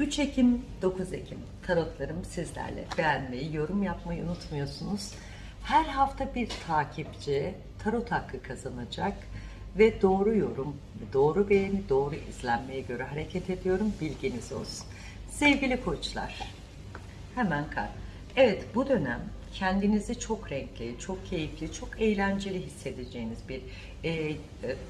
3 Ekim, 9 Ekim tarotlarım sizlerle. Beğenmeyi, yorum yapmayı unutmuyorsunuz. Her hafta bir takipçi tarot hakkı kazanacak ve doğru yorum, doğru beğeni, doğru izlenmeye göre hareket ediyorum. Bilginiz olsun. Sevgili koçlar, hemen kar. Evet bu dönem kendinizi çok renkli, çok keyifli, çok eğlenceli hissedeceğiniz bir e,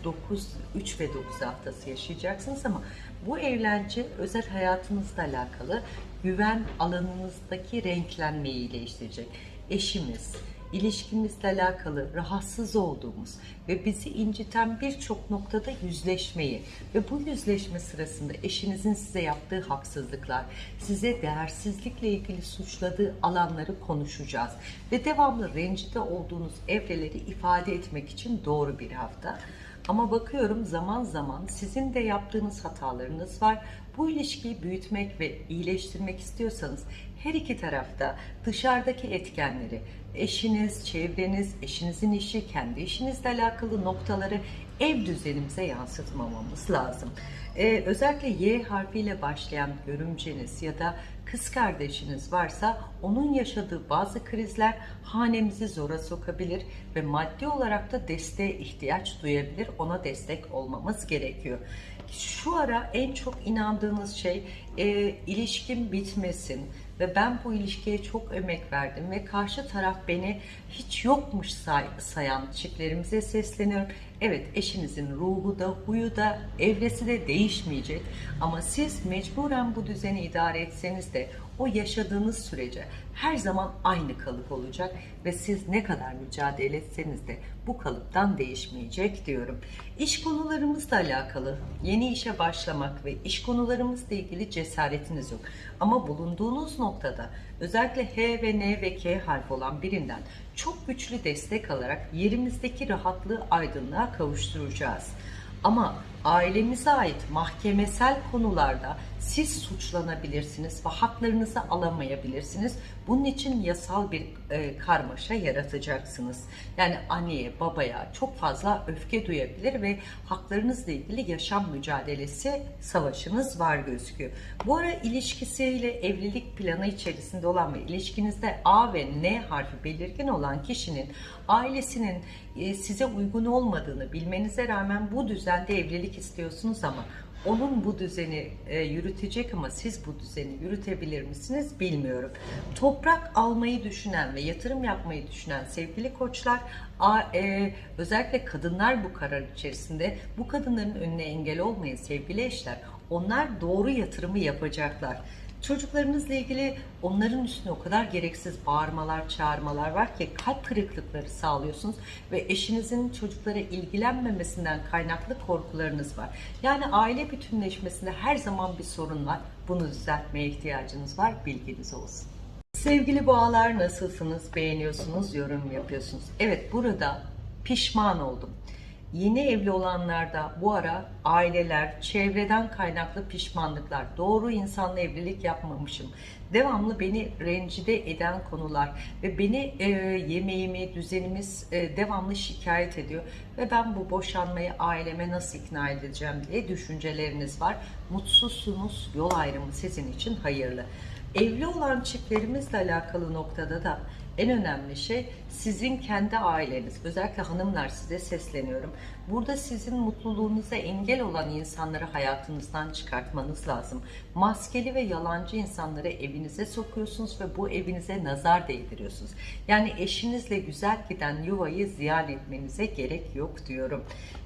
9, 3 ve 9 haftası yaşayacaksınız ama bu eğlence özel hayatınızla alakalı güven alanınızdaki renklenmeyi değiştirecek. Eşimiz, ilişkimizle alakalı rahatsız olduğumuz ve bizi inciten birçok noktada yüzleşmeyi ve bu yüzleşme sırasında eşinizin size yaptığı haksızlıklar, size değersizlikle ilgili suçladığı alanları konuşacağız ve devamlı rencide olduğunuz evreleri ifade etmek için doğru bir hafta. Ama bakıyorum zaman zaman sizin de yaptığınız hatalarınız var. Bu ilişkiyi büyütmek ve iyileştirmek istiyorsanız her iki tarafta dışarıdaki etkenleri, eşiniz, çevreniz, eşinizin işi, kendi işinizle alakalı noktaları ev düzenimize yansıtmamamız lazım. Ee, özellikle Y harfiyle başlayan görümceniz ya da kız kardeşiniz varsa onun yaşadığı bazı krizler hanemizi zora sokabilir ve maddi olarak da desteğe ihtiyaç duyabilir. Ona destek olmamız gerekiyor. Şu ara en çok inandığınız şey e, ilişkim bitmesin ve ben bu ilişkiye çok emek verdim ve karşı taraf beni hiç yokmuş say sayan çiftlerimize sesleniyorum. Evet eşinizin ruhu da huyu da evresi de değişmeyecek ama siz mecburen bu düzeni idare etseniz de o yaşadığınız sürece her zaman aynı kalıp olacak ve siz ne kadar mücadele etseniz de bu kalıptan değişmeyecek diyorum. İş konularımızla alakalı yeni işe başlamak ve iş konularımızla ilgili cesaretiniz yok. Ama bulunduğunuz noktada özellikle H ve N ve K harfi olan birinden çok güçlü destek alarak yerimizdeki rahatlığı aydınlığa kavuşturacağız. Ama ailemize ait mahkemesel konularda siz suçlanabilirsiniz ve haklarınızı alamayabilirsiniz. Bunun için yasal bir e, karmaşa yaratacaksınız. Yani anneye, babaya çok fazla öfke duyabilir ve haklarınızla ilgili yaşam mücadelesi savaşınız var gözüküyor. Bu ara ilişkisiyle evlilik planı içerisinde olan ve ilişkinizde A ve N harfi belirgin olan kişinin ailesinin e, size uygun olmadığını bilmenize rağmen bu düzende evlilik istiyorsunuz ama onun bu düzeni e, yürütecek ama siz bu düzeni yürütebilir misiniz bilmiyorum. Toprak almayı düşünen ve yatırım yapmayı düşünen sevgili koçlar e, özellikle kadınlar bu karar içerisinde bu kadınların önüne engel olmayın sevgili eşler. Onlar doğru yatırımı yapacaklar. Çocuklarınızla ilgili onların üstüne o kadar gereksiz bağırmalar, çağırmalar var ki kalp kırıklıkları sağlıyorsunuz ve eşinizin çocuklara ilgilenmemesinden kaynaklı korkularınız var. Yani aile bütünleşmesinde her zaman bir sorun var. Bunu düzeltmeye ihtiyacınız var. Bilginiz olsun. Sevgili boğalar nasılsınız? Beğeniyorsunuz, yorum yapıyorsunuz. Evet burada pişman oldum. Yeni evli olanlarda bu ara aileler, çevreden kaynaklı pişmanlıklar, doğru insanla evlilik yapmamışım, devamlı beni rencide eden konular ve beni e, yemeğimi, düzenimiz e, devamlı şikayet ediyor ve ben bu boşanmayı aileme nasıl ikna edeceğim diye düşünceleriniz var. Mutsuzsunuz, yol ayrımı sizin için hayırlı. Evli olan çiftlerimizle alakalı noktada da en önemli şey sizin kendi aileniz. Özellikle hanımlar size sesleniyorum. Burada sizin mutluluğunuza engel olan insanları hayatınızdan çıkartmanız lazım. Maskeli ve yalancı insanları evinize sokuyorsunuz ve bu evinize nazar değdiriyorsunuz. Yani eşinizle güzel giden yuvayı ziyan etmenize gerek yok diyorum.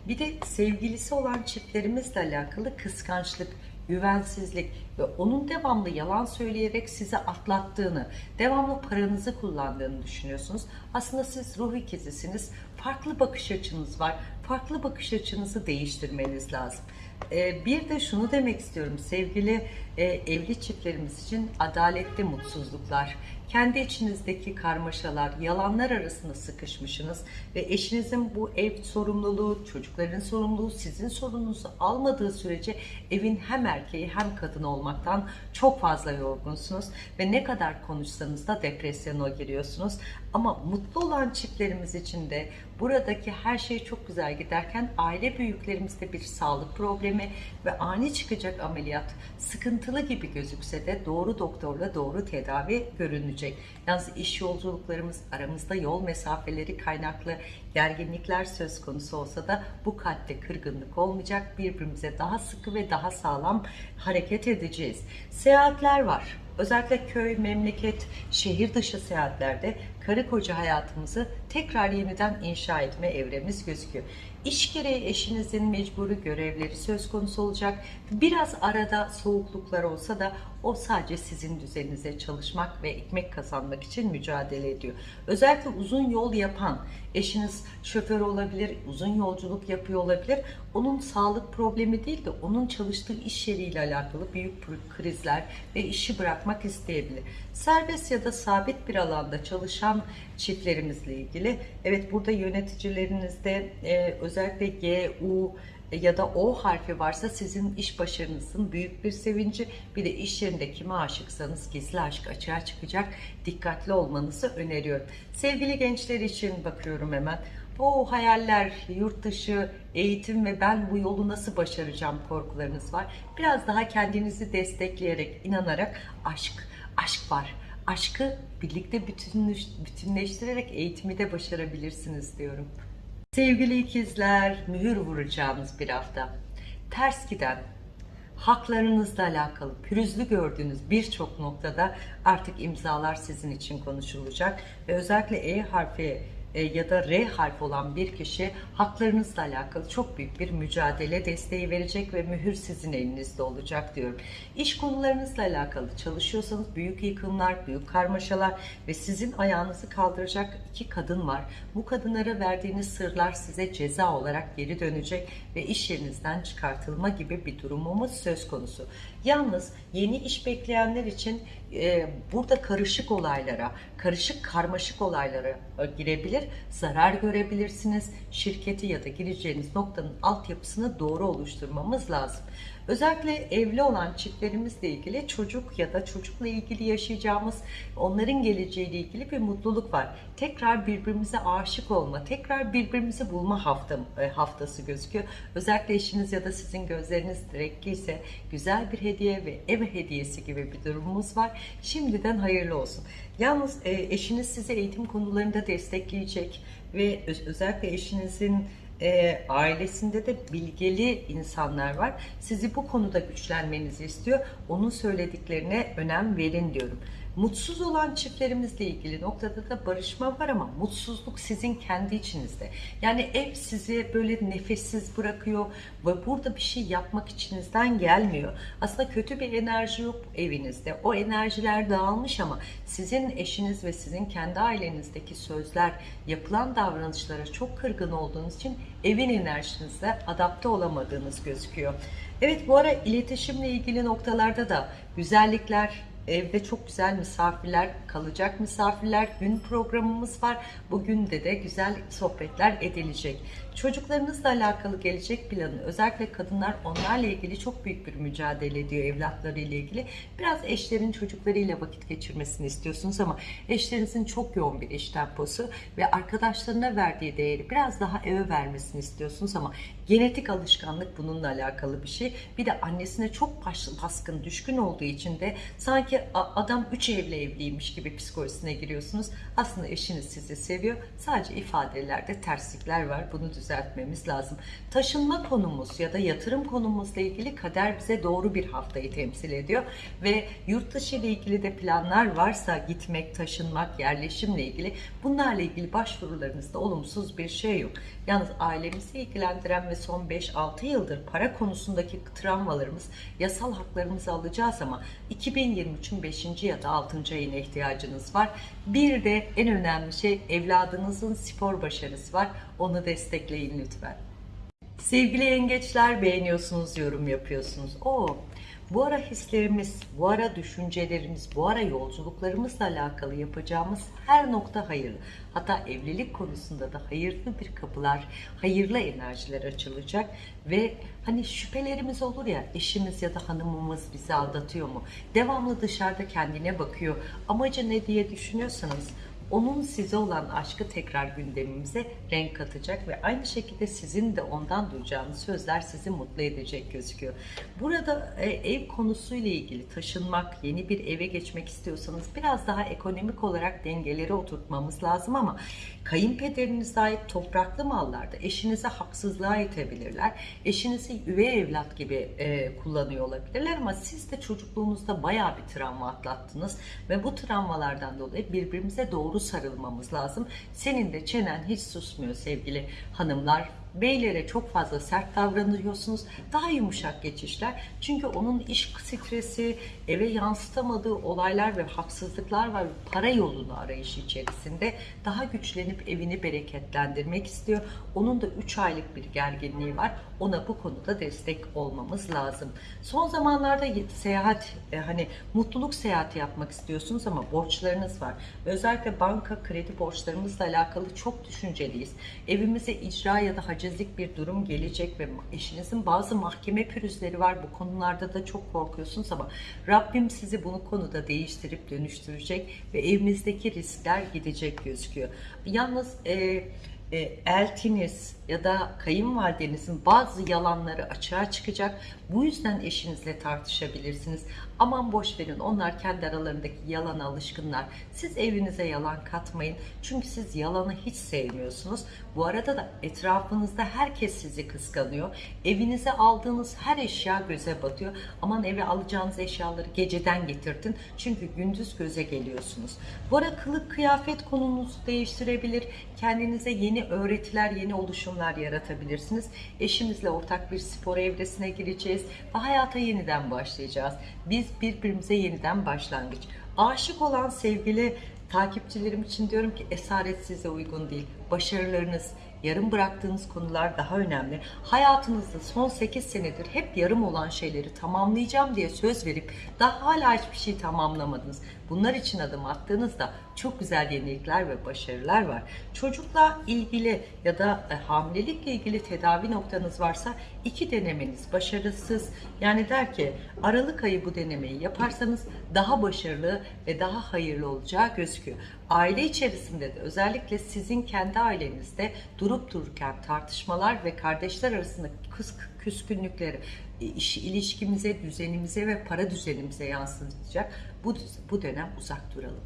Bir de sevgilisi olan çiftlerimizle alakalı kıskançlık, güvensizlik ve onun devamlı yalan söyleyerek sizi atlattığını, devamlı paranızı kullandığını düşünüyorsunuz. Aslında siz ruh ikizisiniz. Farklı bakış açınız var. Farklı bakış açınızı değiştirmeniz lazım. Ee, bir de şunu demek istiyorum sevgili e, evli çiftlerimiz için adaletli mutsuzluklar, kendi içinizdeki karmaşalar, yalanlar arasında sıkışmışsınız ve eşinizin bu ev sorumluluğu, çocukların sorumluluğu sizin sorununuzu almadığı sürece evin hem erkeği hem kadını olmaktan çok fazla yorgunsunuz ve ne kadar konuşsanız da depresyona giriyorsunuz. Ama mutlu olan çiftlerimiz için de buradaki her şey çok güzel giderken aile büyüklerimizde bir sağlık problemi ve ani çıkacak ameliyat sıkıntılı gibi gözükse de doğru doktorla doğru tedavi görünecek. Yalnız iş yolculuklarımız aramızda yol mesafeleri kaynaklı gerginlikler söz konusu olsa da bu kalpte kırgınlık olmayacak. Birbirimize daha sıkı ve daha sağlam hareket edeceğiz. Seyahatler var. Özellikle köy, memleket, şehir dışı seyahatlerde karı koca hayatımızı tekrar yeniden inşa etme evremiz gözüküyor. İş gereği eşinizin mecburi görevleri söz konusu olacak. Biraz arada soğukluklar olsa da o sadece sizin düzeninize çalışmak ve ekmek kazanmak için mücadele ediyor. Özellikle uzun yol yapan eşiniz şoför olabilir, uzun yolculuk yapıyor olabilir. Onun sağlık problemi değil de onun çalıştığı iş yeriyle alakalı büyük krizler ve işi bırakmak isteyebilir. Serbest ya da sabit bir alanda çalışan çiftlerimizle ilgili evet burada yöneticilerinizde e, özellikle G, U ya da O harfi varsa sizin iş başarınızın büyük bir sevinci. Bir de iş yerinde kime aşıksanız gizli aşk açığa çıkacak. Dikkatli olmanızı öneriyorum. Sevgili gençler için bakıyorum hemen. O hayaller, yurt dışı, eğitim ve ben bu yolu nasıl başaracağım korkularınız var. Biraz daha kendinizi destekleyerek, inanarak aşk, aşk var. Aşkı birlikte bütünleş, bütünleştirerek eğitimi de başarabilirsiniz diyorum. Sevgili ikizler, mühür vuracağınız bir hafta. Ters giden, haklarınızla alakalı pürüzlü gördüğünüz birçok noktada artık imzalar sizin için konuşulacak ve özellikle E harfi e, ya da R harfi olan bir kişi haklarınızla alakalı çok büyük bir mücadele desteği verecek ve mühür sizin elinizde olacak diyorum. İş konularınızla alakalı çalışıyorsanız büyük yıkımlar, büyük karmaşalar ve sizin ayağınızı kaldıracak iki kadın var. Bu kadınlara verdiğiniz sırlar size ceza olarak geri dönecek ve iş yerinizden çıkartılma gibi bir durumumuz söz konusu. Yalnız yeni iş bekleyenler için e, burada karışık olaylara, karışık karmaşık olaylara e, girebilir, zarar görebilirsiniz. Şirketi ya da gireceğiniz noktanın altyapısını doğru oluşturmamız lazım. Özellikle evli olan çiftlerimizle ilgili çocuk ya da çocukla ilgili yaşayacağımız onların geleceğiyle ilgili bir mutluluk var. Tekrar birbirimize aşık olma, tekrar birbirimizi bulma hafta, e, haftası gözüküyor. Özellikle eşiniz ya da sizin gözleriniz direkliyse güzel bir hediye ve ev hediyesi gibi bir durumumuz var. Şimdiden hayırlı olsun. Yalnız e, eşiniz sizi eğitim konularında destekleyecek ve özellikle eşinizin e, ailesinde de bilgeli insanlar var. Sizi bu konuda güçlenmenizi istiyor. Onun söylediklerine önem verin diyorum. Mutsuz olan çiftlerimizle ilgili noktada da barışma var ama mutsuzluk sizin kendi içinizde. Yani ev sizi böyle nefessiz bırakıyor ve burada bir şey yapmak içinizden gelmiyor. Aslında kötü bir enerji yok evinizde. O enerjiler dağılmış ama sizin eşiniz ve sizin kendi ailenizdeki sözler, yapılan davranışlara çok kırgın olduğunuz için evin enerjinizle adapte olamadığınız gözüküyor. Evet bu ara iletişimle ilgili noktalarda da güzellikler, Evde çok güzel misafirler, kalacak misafirler, gün programımız var. Bugün de de güzel sohbetler edilecek. Çocuklarınızla alakalı gelecek planı, özellikle kadınlar onlarla ilgili çok büyük bir mücadele ediyor evlatlarıyla ilgili. Biraz eşlerin çocuklarıyla vakit geçirmesini istiyorsunuz ama eşlerinizin çok yoğun bir iş temposu ve arkadaşlarına verdiği değeri biraz daha eve vermesini istiyorsunuz ama genetik alışkanlık bununla alakalı bir şey. Bir de annesine çok baskın, düşkün olduğu için de sanki adam üç evli evliymiş gibi psikolojisine giriyorsunuz. Aslında eşiniz sizi seviyor. Sadece ifadelerde terslikler var. Bunu düzeltmemiz lazım. Taşınma konumuz ya da yatırım konumuzla ilgili kader bize doğru bir haftayı temsil ediyor. Ve yurt dışı ile ilgili de planlar varsa gitmek, taşınmak, yerleşimle ilgili bunlarla ilgili başvurularınızda olumsuz bir şey yok. Yalnız ailemizi ilgilendiren ve son 5-6 yıldır para konusundaki travmalarımız, yasal haklarımızı alacağız ama 2023'ün 5. ya da 6. ayına ihtiyacınız var. Bir de en önemli şey evladınızın spor başarısı var. Onu destekleyin lütfen. Sevgili yengeçler beğeniyorsunuz, yorum yapıyorsunuz. O bu ara hislerimiz, bu ara düşüncelerimiz, bu ara yolculuklarımızla alakalı yapacağımız her nokta hayırlı. Hatta evlilik konusunda da hayırlı bir kapılar, hayırlı enerjiler açılacak ve hani şüphelerimiz olur ya eşimiz ya da hanımımız bizi aldatıyor mu? Devamlı dışarıda kendine bakıyor. Amacı ne diye düşünüyorsanız onun size olan aşkı tekrar gündemimize renk katacak ve aynı şekilde sizin de ondan duyacağınız sözler sizi mutlu edecek gözüküyor. Burada e, ev konusuyla ilgili taşınmak, yeni bir eve geçmek istiyorsanız biraz daha ekonomik olarak dengeleri oturtmamız lazım ama kayınpederinize ait topraklı mallarda eşinize haksızlığa itebilirler. Eşinizi üvey evlat gibi e, kullanıyor olabilirler ama siz de çocukluğunuzda bayağı bir travma atlattınız ve bu travmalardan dolayı birbirimize doğru sarılmamız lazım. Senin de çenen hiç susmuyor sevgili hanımlar. Beylere çok fazla sert davranıyorsunuz. Daha yumuşak geçişler. Çünkü onun iş stresi, eve yansıtamadığı olaylar ve haksızlıklar var. Para yolunu arayışı içerisinde daha güçlenip evini bereketlendirmek istiyor. Onun da 3 aylık bir gerginliği var. Ona bu konuda destek olmamız lazım. Son zamanlarda seyahat, e, hani mutluluk seyahati yapmak istiyorsunuz ama borçlarınız var. Özellikle banka kredi borçlarımızla alakalı çok düşünceliyiz. Evimize icra ya da hacizlik bir durum gelecek ve eşinizin bazı mahkeme pürüzleri var. Bu konularda da çok korkuyorsunuz ama Rabbim sizi bunu konuda değiştirip dönüştürecek ve evimizdeki riskler gidecek gözüküyor. Yalnız e, e, eltiniz ya da kayınvalidenizin bazı yalanları açığa çıkacak. Bu yüzden eşinizle tartışabilirsiniz. Aman boş verin onlar kendi aralarındaki yalana alışkınlar. Siz evinize yalan katmayın. Çünkü siz yalanı hiç sevmiyorsunuz. Bu arada da etrafınızda herkes sizi kıskanıyor. Evinize aldığınız her eşya göze batıyor. Aman eve alacağınız eşyaları geceden getirdin. Çünkü gündüz göze geliyorsunuz. Bu ara kılık kıyafet konunuzu değiştirebilir. Kendinize yeni öğretiler, yeni oluşumlar yaratabilirsiniz. Eşimizle ortak bir spor evresine gireceğiz ve hayata yeniden başlayacağız. Biz birbirimize yeniden başlangıç. Aşık olan sevgili takipçilerim için diyorum ki esaret size uygun değil. Başarılarınız, yarım bıraktığınız konular daha önemli. Hayatınızda son 8 senedir hep yarım olan şeyleri tamamlayacağım diye söz verip daha hala hiçbir şey tamamlamadınız. Bunlar için adım attığınızda çok güzel yenilikler ve başarılar var. Çocukla ilgili ya da e, hamilelikle ilgili tedavi noktanız varsa iki denemeniz başarısız. Yani der ki Aralık ayı bu denemeyi yaparsanız daha başarılı ve daha hayırlı olacağı gözüküyor. Aile içerisinde de özellikle sizin kendi ailenizde durup dururken tartışmalar ve kardeşler arasındaki kıs küskünlükleri e, iş ilişkimize, düzenimize ve para düzenimize yansıtacak. Bu, bu dönem uzak duralım.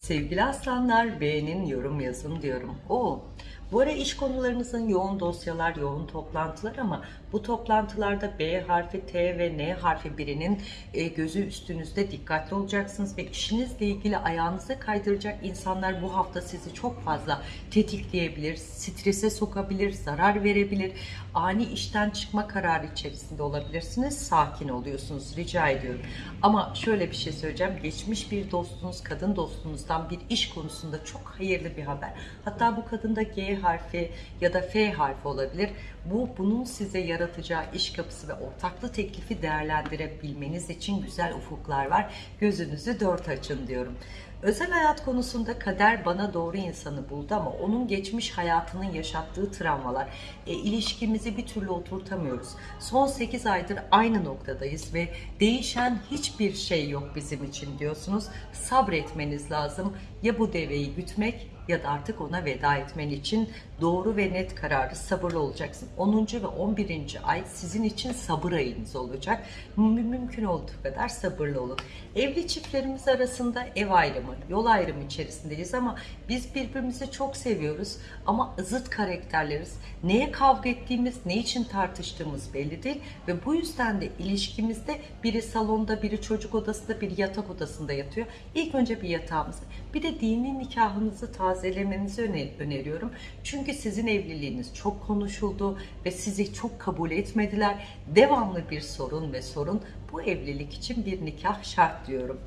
Sevgili aslanlar beğenin, yorum yazın diyorum. O bu ara iş konularınızın yoğun dosyalar, yoğun toplantılar ama bu toplantılarda B harfi, T ve N harfi birinin e, gözü üstünüzde dikkatli olacaksınız ve işinizle ilgili ayağınızı kaydıracak insanlar bu hafta sizi çok fazla tetikleyebilir, strese sokabilir, zarar verebilir. Ani işten çıkma kararı içerisinde olabilirsiniz. Sakin oluyorsunuz rica ediyorum. Ama şöyle bir şey söyleyeceğim. Geçmiş bir dostunuz, kadın dostunuzdan bir iş konusunda çok hayırlı bir haber. Hatta bu kadında G harfi ya da F harfi olabilir. Bu bunun size yaratacağı iş kapısı ve ortaklı teklifi değerlendirebilmeniz için güzel ufuklar var. Gözünüzü dört açın diyorum. Özel hayat konusunda kader bana doğru insanı buldu ama onun geçmiş hayatının yaşattığı travmalar, e, ilişkimizi bir türlü oturtamıyoruz. Son 8 aydır aynı noktadayız ve değişen hiçbir şey yok bizim için diyorsunuz. Sabretmeniz lazım. Ya bu deveyi gütmek ya da artık ona veda etmen için doğru ve net kararı sabırlı olacaksın. 10. ve 11. ay sizin için sabır ayınız olacak. Mümkün olduğu kadar sabırlı olun. Evli çiftlerimiz arasında ev ayrımı, yol ayrımı içerisindeyiz ama biz birbirimizi çok seviyoruz ama zıt karakterleriz. Neye kavga ettiğimiz, ne için tartıştığımız belli değil ve bu yüzden de ilişkimizde biri salonda, biri çocuk odasında, biri yatak odasında yatıyor. İlk önce bir yatağımız, bir de dini nikahınızı tazelemenizi öneriyorum. Çünkü sizin evliliğiniz çok konuşuldu ve sizi çok kabul etmediler. Devamlı bir sorun ve sorun bu evlilik için bir nikah şart diyorum.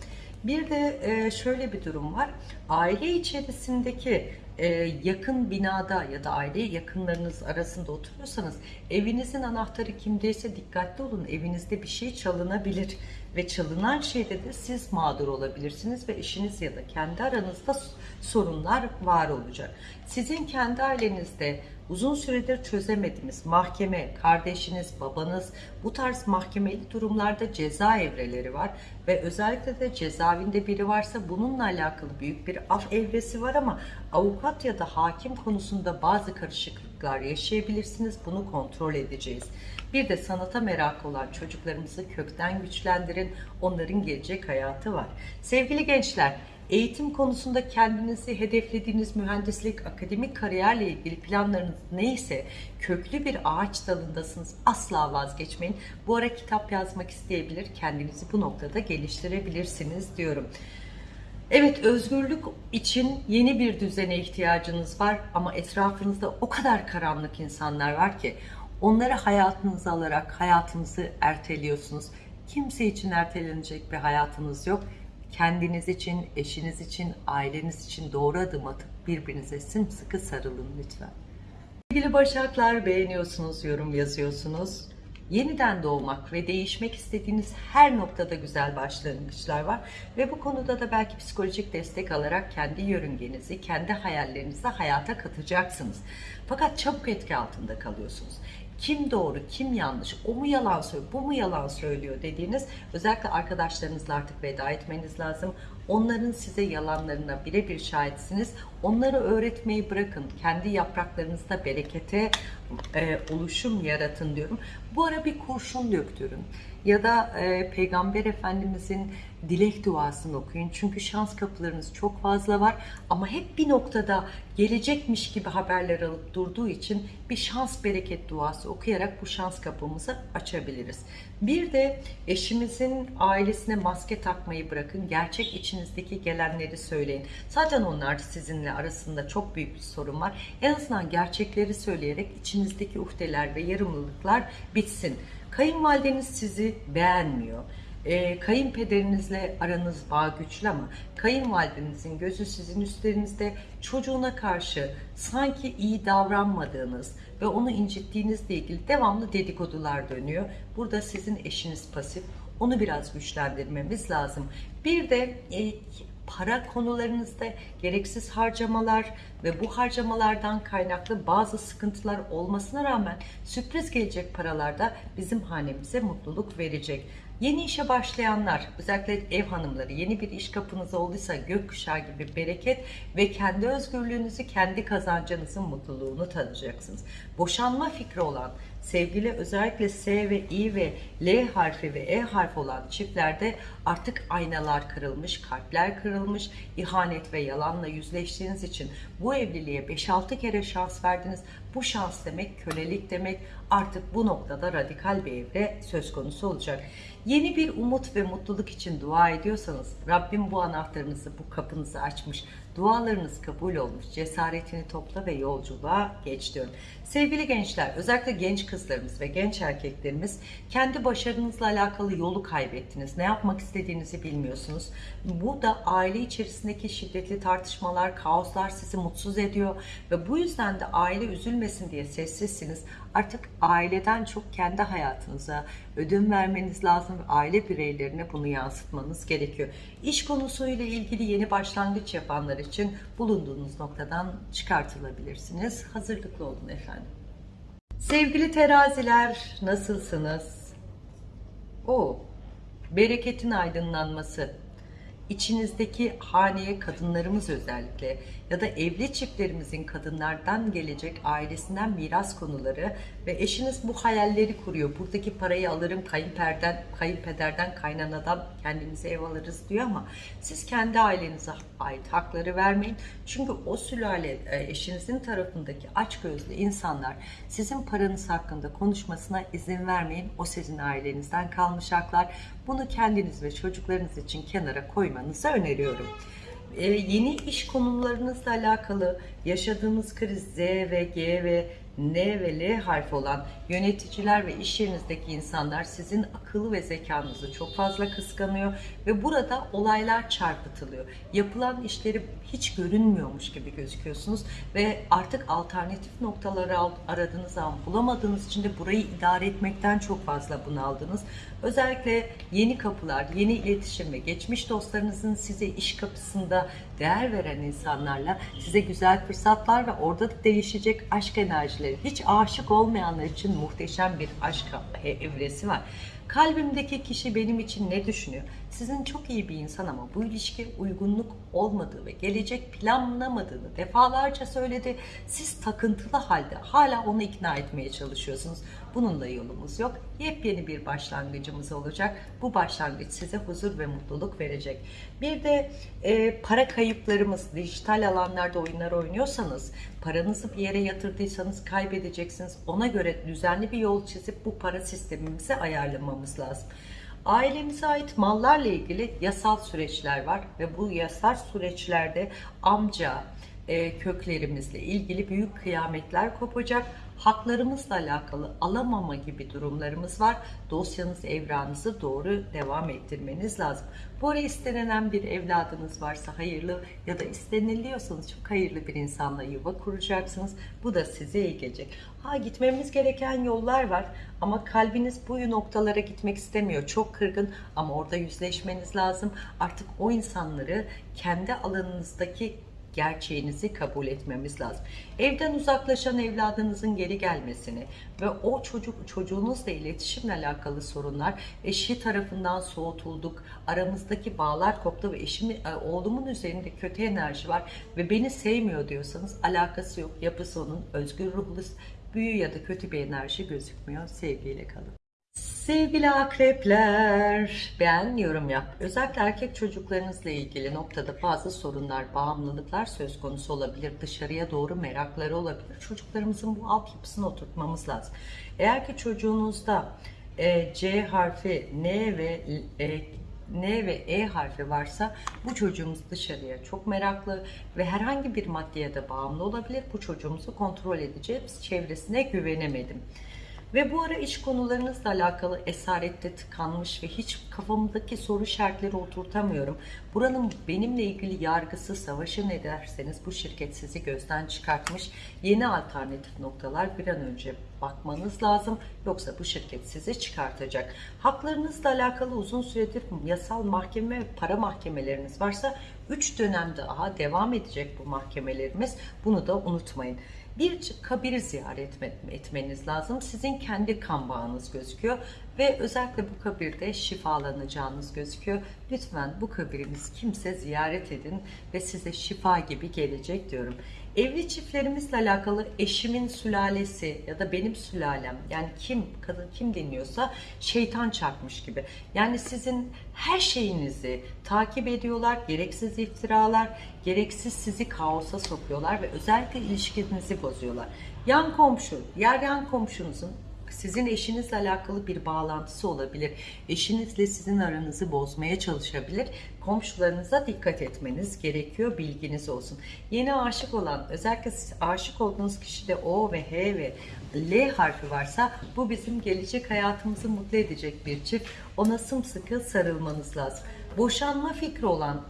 Bir de e, şöyle bir durum var. Aile içerisindeki e, yakın binada ya da aile yakınlarınız arasında oturuyorsanız evinizin anahtarı kimdeyse dikkatli olun. Evinizde bir şey çalınabilir ve çalınan şeyde de siz mağdur olabilirsiniz ve eşiniz ya da kendi aranızda sorunlar var olacak. Sizin kendi ailenizde uzun süredir çözemediğiniz mahkeme, kardeşiniz, babanız bu tarz mahkemeli durumlarda ceza evreleri var ve özellikle de cezaevinde biri varsa bununla alakalı büyük bir af evresi var ama avukat ya da hakim konusunda bazı karışıklıklar yaşayabilirsiniz. Bunu kontrol edeceğiz. Bir de sanata merakı olan çocuklarımızı kökten güçlendirin. Onların gelecek hayatı var. Sevgili gençler, eğitim konusunda kendinizi hedeflediğiniz mühendislik, akademik kariyerle ilgili planlarınız neyse köklü bir ağaç dalındasınız. Asla vazgeçmeyin. Bu ara kitap yazmak isteyebilir, kendinizi bu noktada geliştirebilirsiniz diyorum. Evet özgürlük için yeni bir düzene ihtiyacınız var ama etrafınızda o kadar karanlık insanlar var ki onları hayatınıza alarak hayatınızı erteliyorsunuz. Kimse için ertelenecek bir hayatınız yok. Kendiniz için, eşiniz için, aileniz için doğru adım atıp birbirinize sımsıkı sarılın lütfen. Sevgili Başaklar beğeniyorsunuz, yorum yazıyorsunuz. Yeniden doğmak ve değişmek istediğiniz her noktada güzel başlangıçlar var. Ve bu konuda da belki psikolojik destek alarak kendi yörüngenizi, kendi hayallerinizi hayata katacaksınız. Fakat çabuk etki altında kalıyorsunuz. Kim doğru, kim yanlış, o mu yalan söylüyor, bu mu yalan söylüyor dediğiniz özellikle arkadaşlarınızla artık veda etmeniz lazım. Onların size yalanlarına birebir şahitsiniz. Onları öğretmeyi bırakın. Kendi yapraklarınızda berekete e, oluşum yaratın diyorum. Bu ara bir kurşun döktürün. Ya da e, Peygamber Efendimizin dilek duasını okuyun. Çünkü şans kapılarınız çok fazla var. Ama hep bir noktada gelecekmiş gibi haberler alıp durduğu için bir şans bereket duası okuyarak bu şans kapımızı açabiliriz. Bir de eşimizin ailesine maske takmayı bırakın. Gerçek içinizdeki gelenleri söyleyin. Zaten onlar sizinle arasında çok büyük bir sorun var. En azından gerçekleri söyleyerek içinizdeki uhdeler ve yarımlılıklar bitsin. Kayınvalideniz sizi beğenmiyor. E, kayınpederinizle aranız bağ güçlü ama kayınvalidenizin gözü sizin üstlerinizde çocuğuna karşı sanki iyi davranmadığınız ve onu incittiğinizle ilgili devamlı dedikodular dönüyor. Burada sizin eşiniz pasif. Onu biraz güçlendirmemiz lazım. Bir de e, para konularınızda gereksiz harcamalar ve bu harcamalardan kaynaklı bazı sıkıntılar olmasına rağmen sürpriz gelecek paralarda bizim hanemize mutluluk verecek. Yeni işe başlayanlar, özellikle ev hanımları, yeni bir iş kapınız olduysa gökkuşağı gibi bereket ve kendi özgürlüğünüzü, kendi kazancınızın mutluluğunu tadacaksınız. Boşanma fikri olan, sevgili özellikle S ve I ve L harfi ve E harfi olan çiftlerde artık aynalar kırılmış, kalpler kırılmış, ihanet ve yalanla yüzleştiğiniz için bu evliliğe 5-6 kere şans verdiniz. Bu şans demek kölelik demek. Artık bu noktada radikal bir evre söz konusu olacak. Yeni bir umut ve mutluluk için dua ediyorsanız Rabbim bu anahtarınızı, bu kapınızı açmış. Dualarınız kabul olmuş. Cesaretini topla ve yolculuğa geç diyorum. Sevgili gençler, özellikle genç kızlarımız ve genç erkeklerimiz kendi başarınızla alakalı yolu kaybettiniz. Ne yapmak istediğinizi bilmiyorsunuz. Bu da aile içerisindeki şiddetli tartışmalar, kaoslar sizi mutsuz ediyor ve bu yüzden de aile üzülmesin diye sessizsiniz. Artık aileden çok kendi hayatınıza ödün vermeniz lazım aile bireylerine bunu yansıtmanız gerekiyor. İş konusuyla ilgili yeni başlangıç yapanlar için bulunduğunuz noktadan çıkartılabilirsiniz. Hazırlıklı olun efendim. Sevgili teraziler nasılsınız? O bereketin aydınlanması, içinizdeki haneye kadınlarımız özellikle ya da evli çiftlerimizin kadınlardan gelecek ailesinden miras konuları ve eşiniz bu hayalleri kuruyor. Buradaki parayı alırım kayınperden, kayınpederden, kaynanadan kendimize ev alırız diyor ama siz kendi ailenize ait hakları vermeyin. Çünkü o sülale e, eşinizin tarafındaki açgözlü insanlar sizin paranız hakkında konuşmasına izin vermeyin. O sizin ailenizden kalmış haklar. Bunu kendiniz ve çocuklarınız için kenara koymanızı öneriyorum e, yeni iş konumlarınızla alakalı yaşadığınız kriz Z ve G ve N ve L harfi olan yöneticiler ve iş yerinizdeki insanlar sizin akıllı ve zekanızı çok fazla kıskanıyor ve burada olaylar çarpıtılıyor. Yapılan işleri hiç görünmüyormuş gibi gözüküyorsunuz ve artık alternatif noktaları al- aradığınız zaman bulamadığınız için de burayı idare etmekten çok fazla bunaldınız. Özellikle yeni kapılar, yeni iletişim ve geçmiş dostlarınızın size iş kapısında değer veren insanlarla size güzel fırsatlar ve orada da değişecek aşk enerjileri. Hiç aşık olmayanlar için muhteşem bir aşk e- evresi var. Kalbimdeki kişi benim için ne düşünüyor? Sizin çok iyi bir insan ama bu ilişki uygunluk olmadığı ve gelecek planlamadığını defalarca söyledi. Siz takıntılı halde hala onu ikna etmeye çalışıyorsunuz. Bunun da yolumuz yok. Yepyeni bir başlangıcımız olacak. Bu başlangıç size huzur ve mutluluk verecek. Bir de e, para kayıplarımız, dijital alanlarda oyunlar oynuyorsanız, paranızı bir yere yatırdıysanız kaybedeceksiniz. Ona göre düzenli bir yol çizip bu para sistemimizi ayarlamamız lazım. Ailemize ait mallarla ilgili yasal süreçler var ve bu yasal süreçlerde amca, e, köklerimizle ilgili büyük kıyametler kopacak. Haklarımızla alakalı alamama gibi durumlarımız var. Dosyanız, evranınızı doğru devam ettirmeniz lazım. Bu ara istenilen bir evladınız varsa hayırlı ya da isteniliyorsanız çok hayırlı bir insanla yuva kuracaksınız. Bu da size iyi gelecek. Ha gitmemiz gereken yollar var ama kalbiniz bu noktalara gitmek istemiyor. Çok kırgın ama orada yüzleşmeniz lazım. Artık o insanları kendi alanınızdaki gerçeğinizi kabul etmemiz lazım. Evden uzaklaşan evladınızın geri gelmesini ve o çocuk çocuğunuzla iletişimle alakalı sorunlar eşi tarafından soğutulduk, aramızdaki bağlar koptu ve eşimin e, oğlumun üzerinde kötü enerji var ve beni sevmiyor diyorsanız alakası yok. Yapısı onun özgür ruhlu büyü ya da kötü bir enerji gözükmüyor. Sevgiyle kalın. Sevgili akrepler, beğen, yorum yap. Özellikle erkek çocuklarınızla ilgili noktada bazı sorunlar, bağımlılıklar söz konusu olabilir. Dışarıya doğru merakları olabilir. Çocuklarımızın bu altyapısını oturtmamız lazım. Eğer ki çocuğunuzda e, C harfi, N ve e, N ve E harfi varsa bu çocuğumuz dışarıya çok meraklı ve herhangi bir maddeye de bağımlı olabilir. Bu çocuğumuzu kontrol edeceğiz. Çevresine güvenemedim. Ve bu ara iş konularınızla alakalı esarette tıkanmış ve hiç kafamdaki soru işaretleri oturtamıyorum. Buranın benimle ilgili yargısı, savaşı ne derseniz bu şirket sizi gözden çıkartmış. Yeni alternatif noktalar bir an önce bakmanız lazım. Yoksa bu şirket sizi çıkartacak. Haklarınızla alakalı uzun süredir yasal mahkeme ve para mahkemeleriniz varsa 3 dönem daha devam edecek bu mahkemelerimiz. Bunu da unutmayın. Bir kabiri ziyaret etmeniz lazım. Sizin kendi kan bağınız gözüküyor ve özellikle bu kabirde şifalanacağınız gözüküyor. Lütfen bu kabirimiz kimse ziyaret edin ve size şifa gibi gelecek diyorum. Evli çiftlerimizle alakalı eşimin sülalesi ya da benim sülalem yani kim kadın kim dinliyorsa şeytan çarpmış gibi. Yani sizin her şeyinizi takip ediyorlar. Gereksiz iftiralar, gereksiz sizi kaosa sokuyorlar ve özellikle ilişkinizi bozuyorlar. Yan komşu, yer yan komşunuzun sizin eşinizle alakalı bir bağlantısı olabilir. Eşinizle sizin aranızı bozmaya çalışabilir. Komşularınıza dikkat etmeniz gerekiyor. Bilginiz olsun. Yeni aşık olan, özellikle siz aşık olduğunuz kişide O ve H ve L harfi varsa bu bizim gelecek hayatımızı mutlu edecek bir çift. Ona sımsıkı sarılmanız lazım. Boşanma fikri olan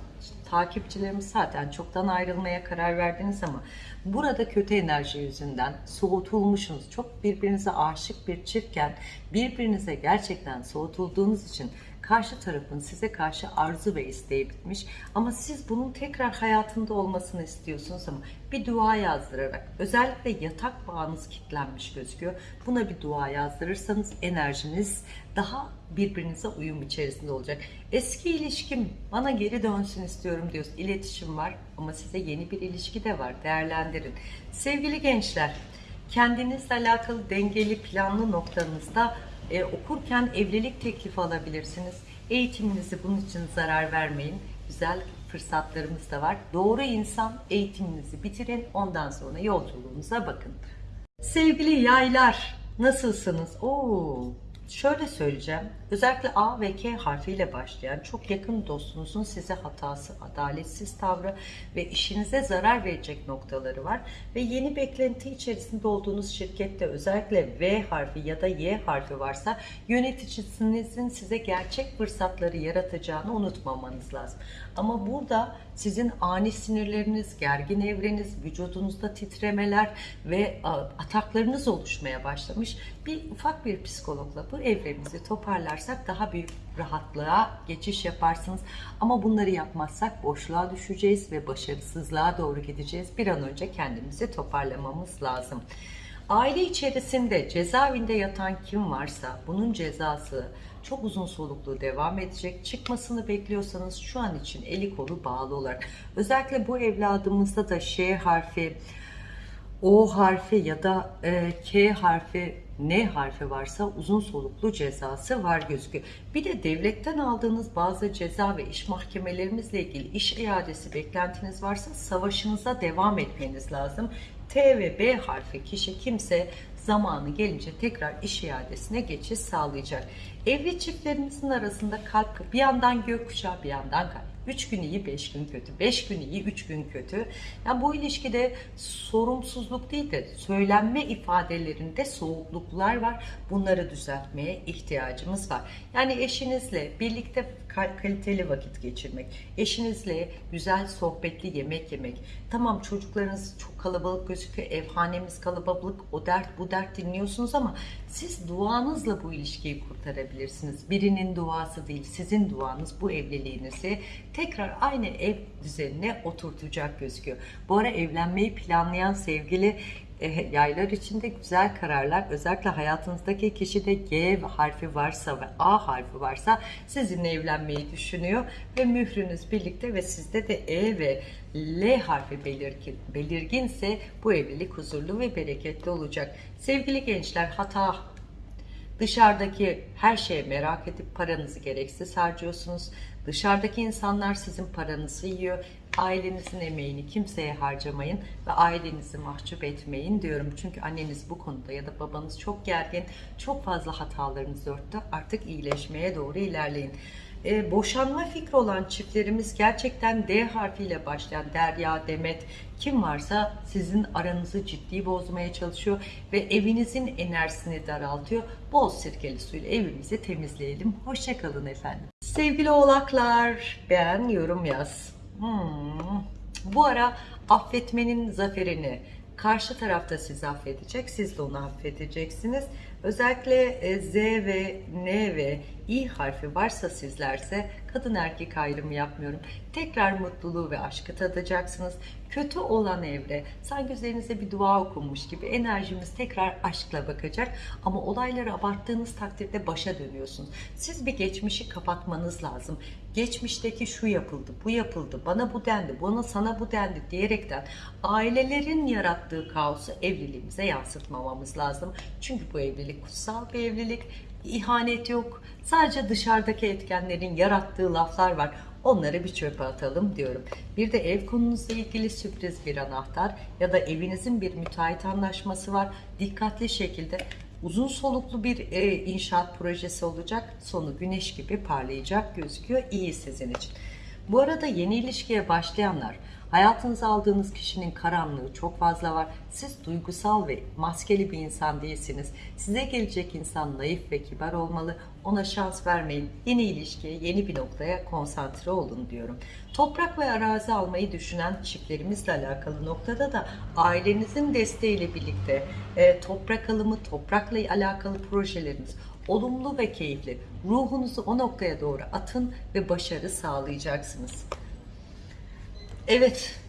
takipçilerimiz zaten çoktan ayrılmaya karar verdiniz ama burada kötü enerji yüzünden soğutulmuşsunuz. Çok birbirinize aşık bir çiftken birbirinize gerçekten soğutulduğunuz için karşı tarafın size karşı arzu ve isteği bitmiş ama siz bunun tekrar hayatında olmasını istiyorsunuz ama bir dua yazdırarak özellikle yatak bağınız kilitlenmiş gözüküyor. Buna bir dua yazdırırsanız enerjiniz daha birbirinize uyum içerisinde olacak. Eski ilişkim bana geri dönsün istiyorum diyoruz. İletişim var ama size yeni bir ilişki de var. Değerlendirin. Sevgili gençler, kendinizle alakalı dengeli planlı noktanızda e, okurken evlilik teklifi alabilirsiniz. Eğitiminizi bunun için zarar vermeyin. Güzel fırsatlarımız da var. Doğru insan eğitiminizi bitirin. Ondan sonra yolculuğunuza bakın. Sevgili yaylar, nasılsınız? Oo, Şöyle söyleyeceğim. Özellikle A ve K harfiyle başlayan çok yakın dostunuzun size hatası, adaletsiz tavrı ve işinize zarar verecek noktaları var. Ve yeni beklenti içerisinde olduğunuz şirkette özellikle V harfi ya da Y harfi varsa yöneticinizin size gerçek fırsatları yaratacağını unutmamanız lazım. Ama burada sizin ani sinirleriniz, gergin evreniz, vücudunuzda titremeler ve ataklarınız oluşmaya başlamış. Bir ufak bir psikologla bu evremizi toparlarsak daha büyük rahatlığa geçiş yaparsınız. Ama bunları yapmazsak boşluğa düşeceğiz ve başarısızlığa doğru gideceğiz. Bir an önce kendimizi toparlamamız lazım. Aile içerisinde cezaevinde yatan kim varsa bunun cezası çok uzun soluklu devam edecek. Çıkmasını bekliyorsanız şu an için eli kolu bağlı olarak. Özellikle bu evladımızda da Ş harfi, O harfi ya da e, K harfi, N harfi varsa uzun soluklu cezası var gözüküyor. Bir de devletten aldığınız bazı ceza ve iş mahkemelerimizle ilgili iş iadesi beklentiniz varsa savaşınıza devam etmeniz lazım. T ve B harfi kişi kimse zamanı gelince tekrar iş iadesine geçiş sağlayacak. Evli çiftlerimizin arasında kalp bir yandan gökkuşağı bir yandan kalp. 3 gün iyi, 5 gün kötü. 5 gün iyi, 3 gün kötü. Yani bu ilişkide sorumsuzluk değil de söylenme ifadelerinde soğukluklar var. Bunları düzeltmeye ihtiyacımız var. Yani eşinizle birlikte kaliteli vakit geçirmek, eşinizle güzel sohbetli yemek yemek. Tamam çocuklarınız çok kalabalık gözüküyor, evhanemiz kalabalık, o dert bu dert dinliyorsunuz ama siz duanızla bu ilişkiyi kurtarabilirsiniz. Birinin duası değil, sizin duanız bu evliliğinizi tekrar aynı ev düzenine oturtacak gözüküyor. Bu ara evlenmeyi planlayan sevgili yaylar içinde güzel kararlar özellikle hayatınızdaki kişide G harfi varsa ve A harfi varsa sizinle evlenmeyi düşünüyor ve mührünüz birlikte ve sizde de E ve L harfi belirgin, belirginse bu evlilik huzurlu ve bereketli olacak. Sevgili gençler hata Dışarıdaki her şeye merak edip paranızı gereksiz harcıyorsunuz. Dışarıdaki insanlar sizin paranızı yiyor. Ailenizin emeğini kimseye harcamayın ve ailenizi mahcup etmeyin diyorum. Çünkü anneniz bu konuda ya da babanız çok gergin, çok fazla hatalarınızı örttü. Artık iyileşmeye doğru ilerleyin. E, boşanma fikri olan çiftlerimiz gerçekten D harfiyle başlayan Derya, Demet kim varsa sizin aranızı ciddi bozmaya çalışıyor ve evinizin enerjisini daraltıyor. Bol sirkeli suyla evimizi temizleyelim. Hoşçakalın efendim. Sevgili oğlaklar beğen yorum yaz. Hmm. Bu ara affetmenin zaferini karşı tarafta sizi affedecek, siz de onu affedeceksiniz. Özellikle e, Z ve N ve İ harfi varsa sizlerse kadın erkek ayrımı yapmıyorum. Tekrar mutluluğu ve aşkı tadacaksınız. Kötü olan evre sanki üzerinize bir dua okunmuş gibi enerjimiz tekrar aşkla bakacak. Ama olayları abarttığınız takdirde başa dönüyorsunuz. Siz bir geçmişi kapatmanız lazım. Geçmişteki şu yapıldı, bu yapıldı, bana bu dendi, bana sana bu dendi diyerekten ailelerin yarattığı kaosu evliliğimize yansıtmamamız lazım. Çünkü bu evlilik kutsal bir evlilik. İhanet yok. Sadece dışarıdaki etkenlerin yarattığı laflar var. Onları bir çöpe atalım diyorum. Bir de ev konunuzla ilgili sürpriz bir anahtar ya da evinizin bir müteahhit anlaşması var. Dikkatli şekilde uzun soluklu bir e, inşaat projesi olacak. Sonu güneş gibi parlayacak gözüküyor. İyi sizin için. Bu arada yeni ilişkiye başlayanlar Hayatınıza aldığınız kişinin karanlığı çok fazla var. Siz duygusal ve maskeli bir insan değilsiniz. Size gelecek insan naif ve kibar olmalı. Ona şans vermeyin. Yeni ilişkiye, yeni bir noktaya konsantre olun diyorum. Toprak ve arazi almayı düşünen çiftlerimizle alakalı noktada da ailenizin desteğiyle birlikte e, toprak alımı, toprakla alakalı projeleriniz olumlu ve keyifli. Ruhunuzu o noktaya doğru atın ve başarı sağlayacaksınız. Evet,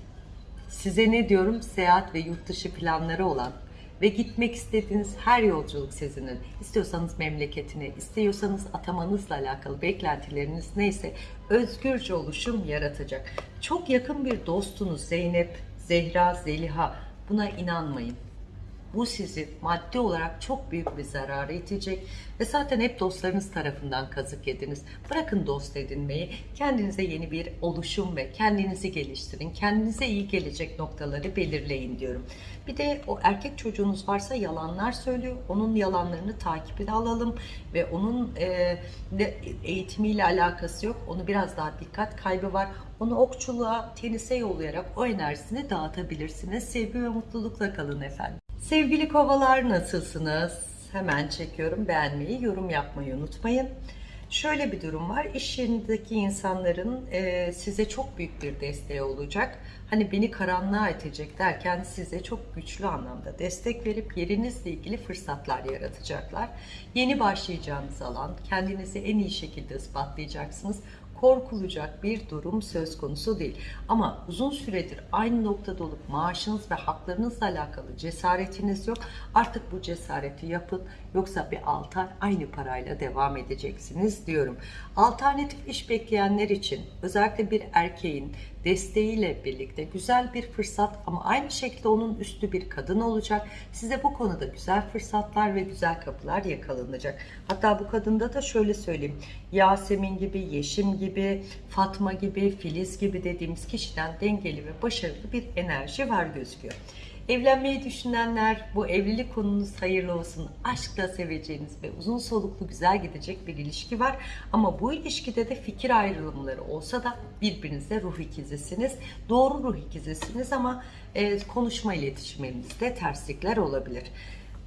size ne diyorum? Seyahat ve yurt dışı planları olan ve gitmek istediğiniz her yolculuk sizinin. İstiyorsanız memleketine, istiyorsanız atamanızla alakalı beklentileriniz neyse özgürce oluşum yaratacak. Çok yakın bir dostunuz Zeynep, Zehra, Zeliha buna inanmayın. Bu sizi maddi olarak çok büyük bir zarara itecek ve zaten hep dostlarınız tarafından kazık yediniz. Bırakın dost edinmeyi, kendinize yeni bir oluşum ve kendinizi geliştirin. Kendinize iyi gelecek noktaları belirleyin diyorum. Bir de o erkek çocuğunuz varsa yalanlar söylüyor. Onun yalanlarını takibine alalım ve onun e, eğitimiyle alakası yok. Onu biraz daha dikkat kaybı var. Onu okçuluğa, tenise yollayarak o enerjisini dağıtabilirsiniz. Sevgi ve mutlulukla kalın efendim. Sevgili kovalar nasılsınız? Hemen çekiyorum. Beğenmeyi, yorum yapmayı unutmayın. Şöyle bir durum var. İş yerindeki insanların e, size çok büyük bir desteği olacak. Hani beni karanlığa itecek derken size çok güçlü anlamda destek verip yerinizle ilgili fırsatlar yaratacaklar. Yeni başlayacağınız alan, kendinizi en iyi şekilde ispatlayacaksınız korkulacak bir durum söz konusu değil. Ama uzun süredir aynı noktada olup maaşınız ve haklarınızla alakalı cesaretiniz yok. Artık bu cesareti yapın yoksa bir 6 ay aynı parayla devam edeceksiniz diyorum. Alternatif iş bekleyenler için özellikle bir erkeğin desteğiyle birlikte güzel bir fırsat ama aynı şekilde onun üstü bir kadın olacak. Size bu konuda güzel fırsatlar ve güzel kapılar yakalanacak. Hatta bu kadında da şöyle söyleyeyim. Yasemin gibi, Yeşim gibi, Fatma gibi, Filiz gibi dediğimiz kişiden dengeli ve başarılı bir enerji var gözüküyor. Evlenmeyi düşünenler bu evlilik konunuz hayırlı olsun. Aşkla seveceğiniz ve uzun soluklu güzel gidecek bir ilişki var. Ama bu ilişkide de fikir ayrılımları olsa da birbirinizle ruh ikizisiniz. Doğru ruh ikizisiniz ama e, konuşma iletişiminizde terslikler olabilir.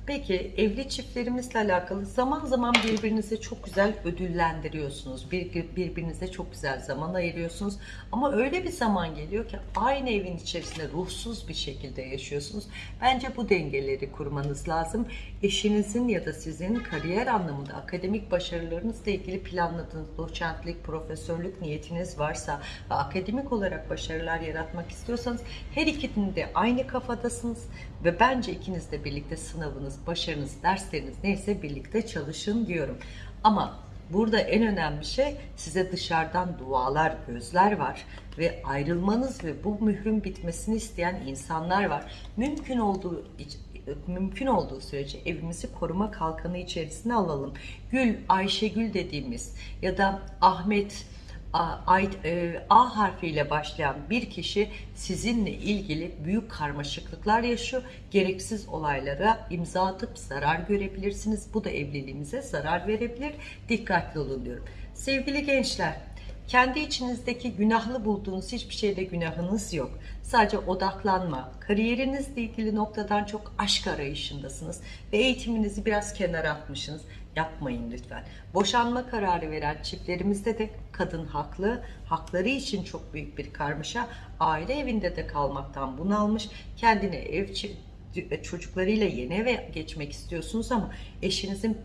Peki evli çiftlerimizle alakalı zaman zaman birbirinizi çok güzel ödüllendiriyorsunuz. Bir, birbirinize çok güzel zaman ayırıyorsunuz. Ama öyle bir zaman geliyor ki aynı evin içerisinde ruhsuz bir şekilde yaşıyorsunuz. Bence bu dengeleri kurmanız lazım. Eşinizin ya da sizin kariyer anlamında akademik başarılarınızla ilgili planladığınız doçentlik, profesörlük niyetiniz varsa ve akademik olarak başarılar yaratmak istiyorsanız her ikinin de aynı kafadasınız ve bence ikiniz de birlikte sınavınız, başarınız, dersleriniz neyse birlikte çalışın diyorum. Ama burada en önemli şey size dışarıdan dualar, gözler var ve ayrılmanız ve bu mührün bitmesini isteyen insanlar var. Mümkün olduğu mümkün olduğu sürece evimizi koruma kalkanı içerisine alalım. Gül, Ayşegül dediğimiz ya da Ahmet, A, e, A harfiyle başlayan bir kişi sizinle ilgili büyük karmaşıklıklar yaşıyor. Gereksiz olaylara imza atıp zarar görebilirsiniz. Bu da evliliğinize zarar verebilir. Dikkatli olun diyorum. Sevgili gençler, kendi içinizdeki günahlı bulduğunuz hiçbir şeyde günahınız yok. Sadece odaklanma, kariyerinizle ilgili noktadan çok aşk arayışındasınız ve eğitiminizi biraz kenara atmışsınız. Yapmayın lütfen. Boşanma kararı veren çiftlerimizde de kadın haklı, hakları için çok büyük bir karmaşa. Aile evinde de kalmaktan bunalmış, kendine ev çocuklarıyla yeni eve geçmek istiyorsunuz ama eşinizin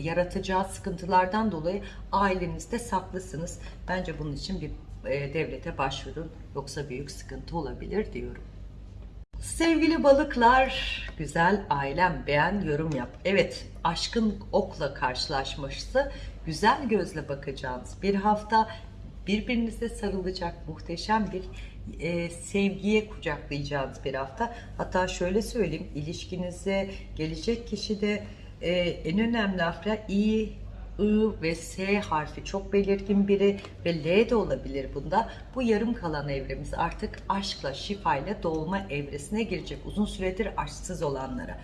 yaratacağı sıkıntılardan dolayı ailenizde saklısınız. Bence bunun için bir e, devlete başvurun yoksa büyük sıkıntı olabilir diyorum. Sevgili balıklar, güzel ailem beğen yorum yap. Evet, aşkın okla karşılaşması, güzel gözle bakacağınız bir hafta birbirinize sarılacak muhteşem bir e, sevgiye kucaklayacağınız bir hafta. Hatta şöyle söyleyeyim, ilişkinize gelecek kişi de e, en önemli harfler iyi, I ve S harfi çok belirgin biri ve L de olabilir bunda. Bu yarım kalan evremiz artık aşkla, şifayla dolma evresine girecek. Uzun süredir aşksız olanlara.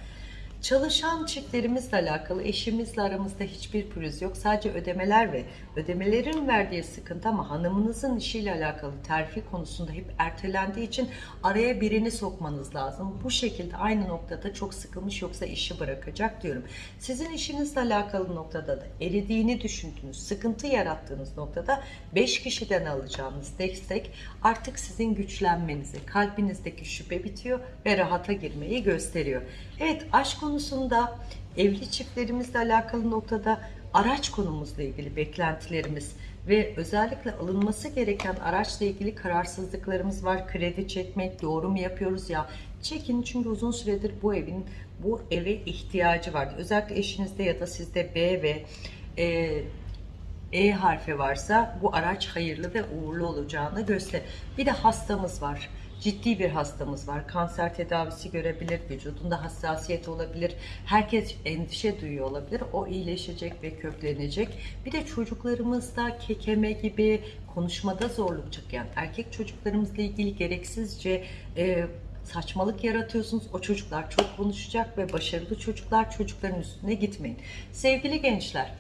Çalışan çiftlerimizle alakalı eşimizle aramızda hiçbir pürüz yok. Sadece ödemeler ve ödemelerin verdiği sıkıntı ama hanımınızın işiyle alakalı terfi konusunda hep ertelendiği için araya birini sokmanız lazım. Bu şekilde aynı noktada çok sıkılmış yoksa işi bırakacak diyorum. Sizin işinizle alakalı noktada da eridiğini düşündüğünüz, sıkıntı yarattığınız noktada 5 kişiden alacağınız destek artık sizin güçlenmenizi, kalbinizdeki şüphe bitiyor ve rahata girmeyi gösteriyor. Evet aşk konusunda evli çiftlerimizle alakalı noktada araç konumuzla ilgili beklentilerimiz ve özellikle alınması gereken araçla ilgili kararsızlıklarımız var. Kredi çekmek doğru mu yapıyoruz ya? Çekin çünkü uzun süredir bu evin bu eve ihtiyacı vardı. Özellikle eşinizde ya da sizde B ve e, E harfi varsa bu araç hayırlı ve uğurlu olacağını gösterir. Bir de hastamız var. Ciddi bir hastamız var. Kanser tedavisi görebilir, vücudunda hassasiyet olabilir. Herkes endişe duyuyor olabilir. O iyileşecek ve köklenecek. Bir de çocuklarımızda kekeme gibi konuşmada zorluk çeken erkek çocuklarımızla ilgili gereksizce e, saçmalık yaratıyorsunuz. O çocuklar çok konuşacak ve başarılı çocuklar çocukların üstüne gitmeyin. Sevgili gençler,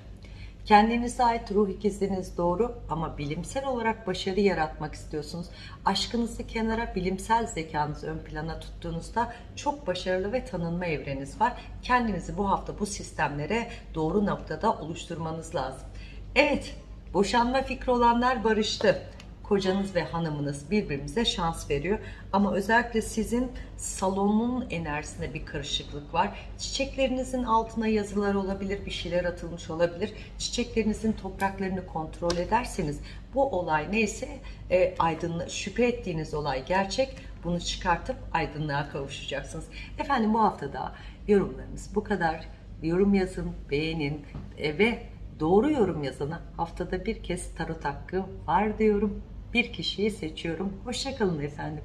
Kendinize ait ruh ikiziniz doğru ama bilimsel olarak başarı yaratmak istiyorsunuz. Aşkınızı kenara, bilimsel zekanızı ön plana tuttuğunuzda çok başarılı ve tanınma evreniz var. Kendinizi bu hafta bu sistemlere doğru noktada oluşturmanız lazım. Evet, boşanma fikri olanlar barıştı kocanız ve hanımınız birbirimize şans veriyor. Ama özellikle sizin salonun enerjisinde bir karışıklık var. Çiçeklerinizin altına yazılar olabilir, bir şeyler atılmış olabilir. Çiçeklerinizin topraklarını kontrol ederseniz bu olay neyse e, aydınlı, şüphe ettiğiniz olay gerçek. Bunu çıkartıp aydınlığa kavuşacaksınız. Efendim bu haftada yorumlarımız bu kadar. Yorum yazın, beğenin e, ve doğru yorum yazana haftada bir kez tarot hakkı var diyorum. Bir kişiyi seçiyorum. Hoşçakalın efendim.